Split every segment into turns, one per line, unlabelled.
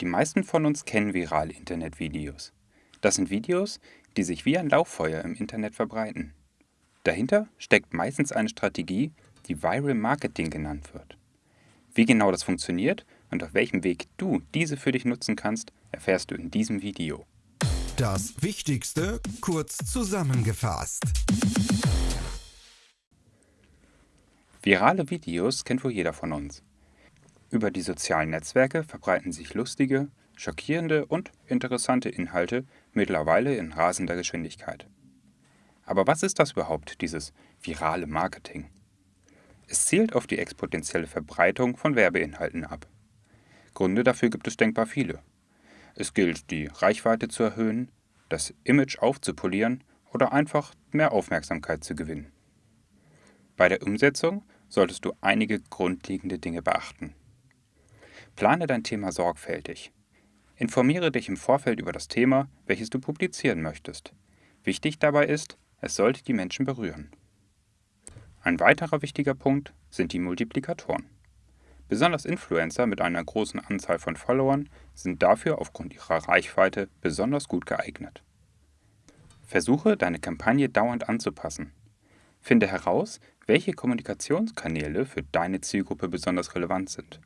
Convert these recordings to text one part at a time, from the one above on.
Die meisten von uns kennen virale Internetvideos. Das sind Videos, die sich wie ein Lauffeuer im Internet verbreiten. Dahinter steckt meistens eine Strategie, die Viral Marketing genannt wird. Wie genau das funktioniert und auf welchem Weg du diese für dich nutzen kannst, erfährst du in diesem Video.
Das Wichtigste kurz zusammengefasst.
Virale Videos kennt wohl jeder von uns. Über die sozialen Netzwerke verbreiten sich lustige, schockierende und interessante Inhalte mittlerweile in rasender Geschwindigkeit. Aber was ist das überhaupt, dieses virale Marketing? Es zielt auf die exponentielle Verbreitung von Werbeinhalten ab. Gründe dafür gibt es denkbar viele. Es gilt, die Reichweite zu erhöhen, das Image aufzupolieren oder einfach mehr Aufmerksamkeit zu gewinnen. Bei der Umsetzung solltest du einige grundlegende Dinge beachten. Plane dein Thema sorgfältig. Informiere dich im Vorfeld über das Thema, welches du publizieren möchtest. Wichtig dabei ist, es sollte die Menschen berühren. Ein weiterer wichtiger Punkt sind die Multiplikatoren. Besonders Influencer mit einer großen Anzahl von Followern sind dafür aufgrund ihrer Reichweite besonders gut geeignet. Versuche, deine Kampagne dauernd anzupassen. Finde heraus, welche Kommunikationskanäle für deine Zielgruppe besonders relevant sind.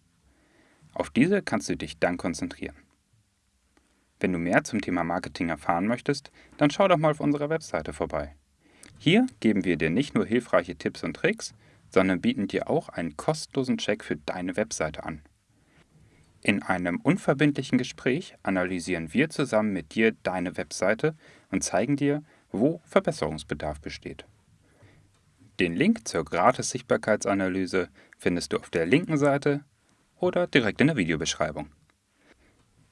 Auf diese kannst du dich dann konzentrieren. Wenn du mehr zum Thema Marketing erfahren möchtest, dann schau doch mal auf unserer Webseite vorbei. Hier geben wir dir nicht nur hilfreiche Tipps und Tricks, sondern bieten dir auch einen kostenlosen Check für deine Webseite an. In einem unverbindlichen Gespräch analysieren wir zusammen mit dir deine Webseite und zeigen dir, wo Verbesserungsbedarf besteht. Den Link zur Gratis-Sichtbarkeitsanalyse findest du auf der linken Seite oder direkt in der Videobeschreibung.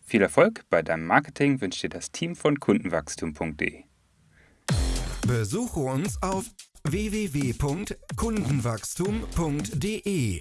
Viel Erfolg bei deinem Marketing wünscht dir das Team von Kundenwachstum.de.
Besuche uns auf www.kundenwachstum.de